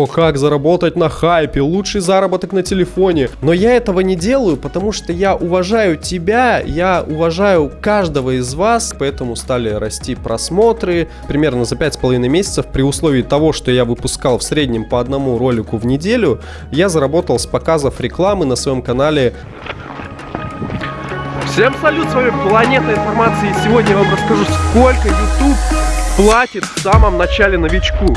О, как заработать на хайпе, лучший заработок на телефоне. Но я этого не делаю, потому что я уважаю тебя, я уважаю каждого из вас, поэтому стали расти просмотры примерно за 5,5 месяцев при условии того, что я выпускал в среднем по одному ролику в неделю, я заработал с показов рекламы на своем канале Всем салют, с вами Планета Информации. И сегодня я вам расскажу, сколько YouTube платит в самом начале новичку.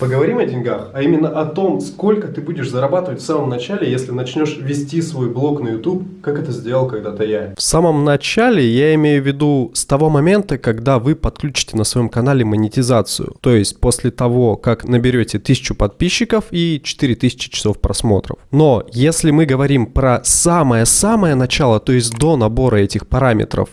Поговорим о деньгах, а именно о том, сколько ты будешь зарабатывать в самом начале, если начнешь вести свой блог на YouTube, как это сделал когда-то я. В самом начале я имею в виду с того момента, когда вы подключите на своем канале монетизацию. То есть после того, как наберете 1000 подписчиков и 4000 часов просмотров. Но если мы говорим про самое-самое начало, то есть до набора этих параметров,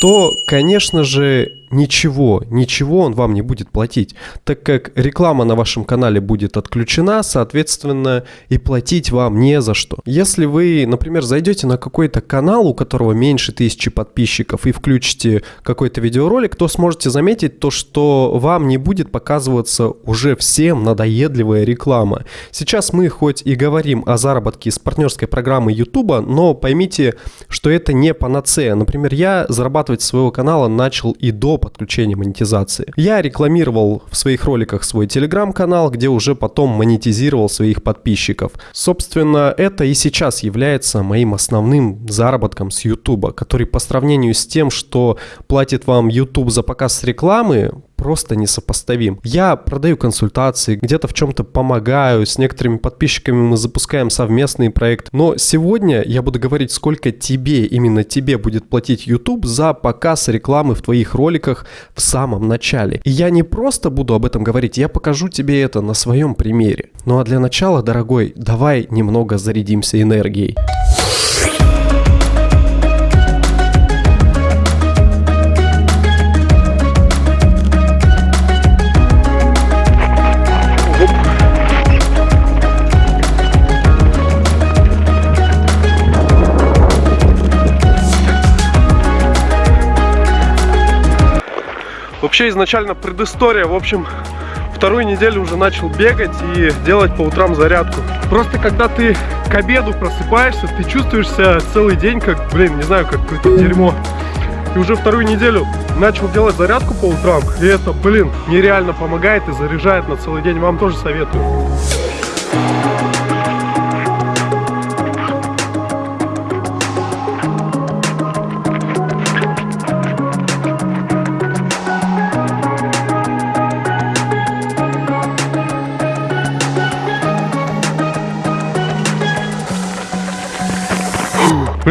то, конечно же, ничего, ничего он вам не будет платить, так как реклама на вашем канале будет отключена, соответственно, и платить вам не за что. Если вы, например, зайдете на какой-то канал, у которого меньше тысячи подписчиков, и включите какой-то видеоролик, то сможете заметить то, что вам не будет показываться уже всем надоедливая реклама. Сейчас мы хоть и говорим о заработке с партнерской программы YouTube, но поймите, что это не панацея. Например, я зарабатывать своего канала начал и до подключения монетизации. Я рекламировал в своих роликах свой телеграм-канал, где уже потом монетизировал своих подписчиков. Собственно, это и сейчас является моим основным заработком с YouTube, который по сравнению с тем, что платит вам YouTube за показ рекламы, просто несопоставим. Я продаю консультации, где-то в чем-то помогаю, с некоторыми подписчиками мы запускаем совместный проект. Но сегодня я буду говорить, сколько тебе, именно тебе будет платить YouTube за показ рекламы в твоих роликах в самом начале. И я не просто буду об этом говорить, я покажу тебе это на своем примере. Ну а для начала, дорогой, давай немного зарядимся энергией. Вообще изначально предыстория, в общем, вторую неделю уже начал бегать и делать по утрам зарядку. Просто когда ты к обеду просыпаешься, ты чувствуешь себя целый день как, блин, не знаю, как какое-то дерьмо. И уже вторую неделю начал делать зарядку по утрам, и это, блин, нереально помогает и заряжает на целый день. Вам тоже советую.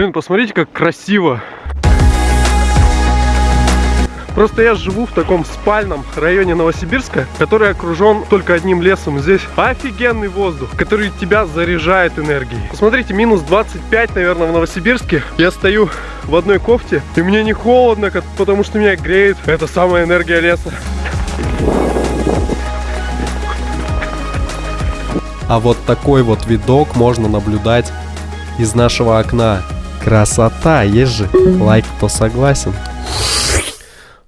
Блин, посмотрите, как красиво. Просто я живу в таком спальном районе Новосибирска, который окружен только одним лесом. Здесь офигенный воздух, который тебя заряжает энергией. Посмотрите, минус 25, наверное, в Новосибирске. Я стою в одной кофте, и мне не холодно, потому что меня греет. Это самая энергия леса. А вот такой вот видок можно наблюдать из нашего окна. Красота, есть же лайк, кто согласен.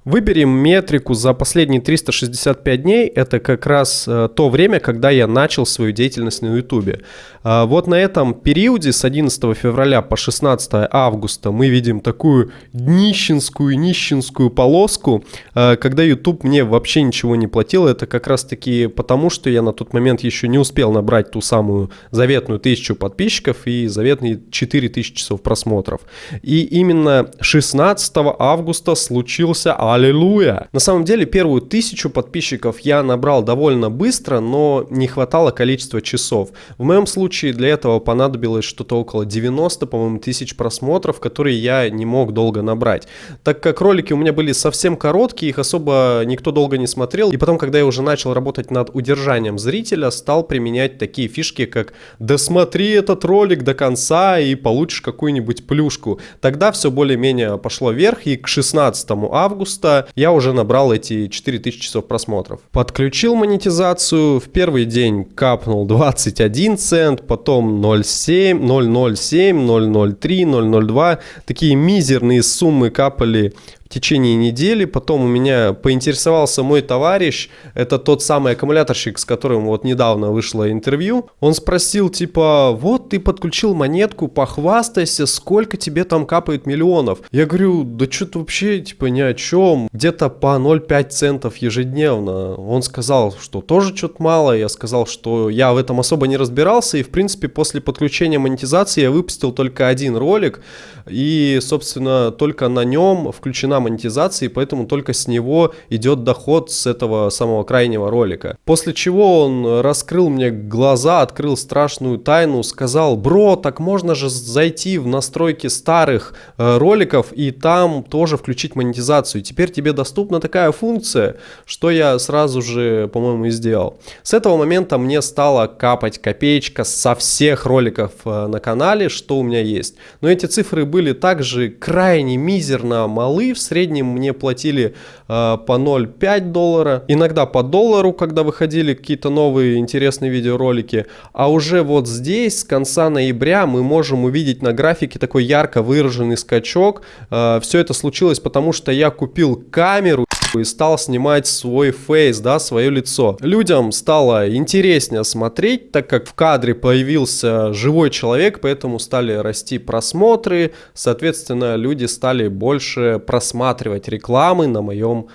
Выберем метрику за последние 365 дней. Это как раз э, то время, когда я начал свою деятельность на YouTube. Э, вот на этом периоде с 11 февраля по 16 августа мы видим такую днищенскую, нищенскую полоску, э, когда YouTube мне вообще ничего не платил. Это как раз таки потому, что я на тот момент еще не успел набрать ту самую заветную тысячу подписчиков и заветные 4000 часов просмотров. И именно 16 августа случился Аллилуйя! На самом деле первую тысячу подписчиков я набрал довольно быстро, но не хватало количества часов. В моем случае для этого понадобилось что-то около 90, по-моему, тысяч просмотров, которые я не мог долго набрать. Так как ролики у меня были совсем короткие, их особо никто долго не смотрел. И потом, когда я уже начал работать над удержанием зрителя, стал применять такие фишки, как «досмотри этот ролик до конца и получишь какую-нибудь плюшку». Тогда все более-менее пошло вверх, и к 16 августа августа я уже набрал эти 4000 часов просмотров. Подключил монетизацию, в первый день капнул 21 цент, потом 0,7, 0,07, 0,03, 0,02. Такие мизерные суммы капали течение недели. Потом у меня поинтересовался мой товарищ, это тот самый аккумуляторщик, с которым вот недавно вышло интервью. Он спросил, типа, вот ты подключил монетку, похвастайся, сколько тебе там капает миллионов. Я говорю, да что-то вообще, типа, ни о чем. Где-то по 0,5 центов ежедневно. Он сказал, что тоже что-то мало. Я сказал, что я в этом особо не разбирался. И, в принципе, после подключения монетизации я выпустил только один ролик. И, собственно, только на нем включена монетизация, и поэтому только с него идет доход с этого самого крайнего ролика. После чего он раскрыл мне глаза, открыл страшную тайну, сказал, бро, так можно же зайти в настройки старых э, роликов и там тоже включить монетизацию. Теперь тебе доступна такая функция, что я сразу же, по-моему, и сделал. С этого момента мне стала капать копеечка со всех роликов э, на канале, что у меня есть. Но эти цифры были также крайне мизерно малы. В среднем мне платили э, по 0,5 доллара, иногда по доллару, когда выходили какие-то новые интересные видеоролики. А уже вот здесь с конца ноября мы можем увидеть на графике такой ярко выраженный скачок. Э, все это случилось потому, что я купил камеру и стал снимать свой фейс, да, свое лицо. Людям стало интереснее смотреть, так как в кадре появился живой человек, поэтому стали расти просмотры, соответственно, люди стали больше просматривать рекламы на моем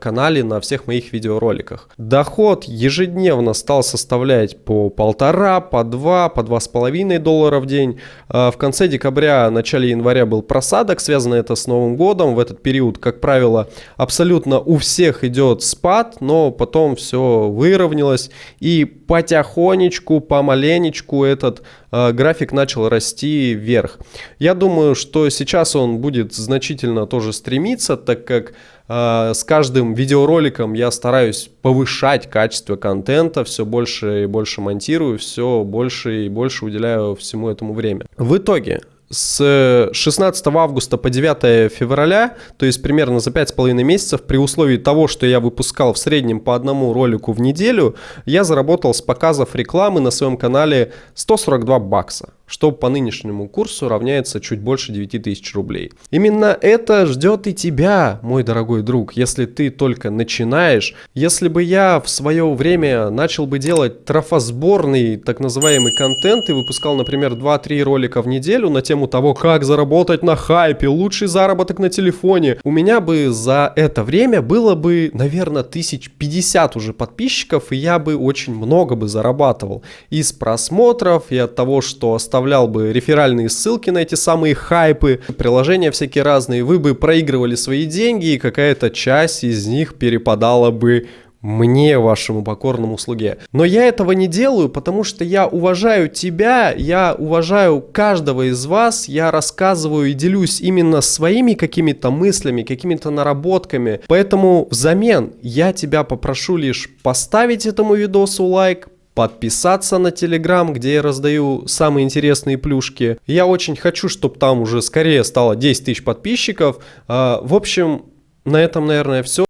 канале на всех моих видеороликах. Доход ежедневно стал составлять по полтора, по два, по два с половиной доллара в день. Э, в конце декабря, начале января был просадок, связано это с Новым годом. В этот период, как правило, абсолютно у всех идет спад, но потом все выровнялось и потихонечку, помаленечку этот э, график начал расти вверх. Я думаю, что сейчас он будет значительно тоже стремиться, так как э, с каждым видеороликом я стараюсь повышать качество контента, все больше и больше монтирую, все больше и больше уделяю всему этому время. В итоге, с 16 августа по 9 февраля, то есть примерно за 5,5 месяцев, при условии того, что я выпускал в среднем по одному ролику в неделю, я заработал с показов рекламы на своем канале 142 бакса что по нынешнему курсу равняется чуть больше 9000 рублей. Именно это ждет и тебя, мой дорогой друг, если ты только начинаешь. Если бы я в свое время начал бы делать трофосборный так называемый контент и выпускал, например, 2-3 ролика в неделю на тему того, как заработать на хайпе, лучший заработок на телефоне, у меня бы за это время было бы, наверное, 1050 уже подписчиков, и я бы очень много бы зарабатывал. Из просмотров, и от того, что оставлял оставлял бы реферальные ссылки на эти самые хайпы, приложения всякие разные, вы бы проигрывали свои деньги, и какая-то часть из них перепадала бы мне, вашему покорному слуге. Но я этого не делаю, потому что я уважаю тебя, я уважаю каждого из вас, я рассказываю и делюсь именно своими какими-то мыслями, какими-то наработками. Поэтому взамен я тебя попрошу лишь поставить этому видосу лайк, подписаться на Телеграм, где я раздаю самые интересные плюшки. Я очень хочу, чтобы там уже скорее стало 10 тысяч подписчиков. А, в общем, на этом, наверное, все.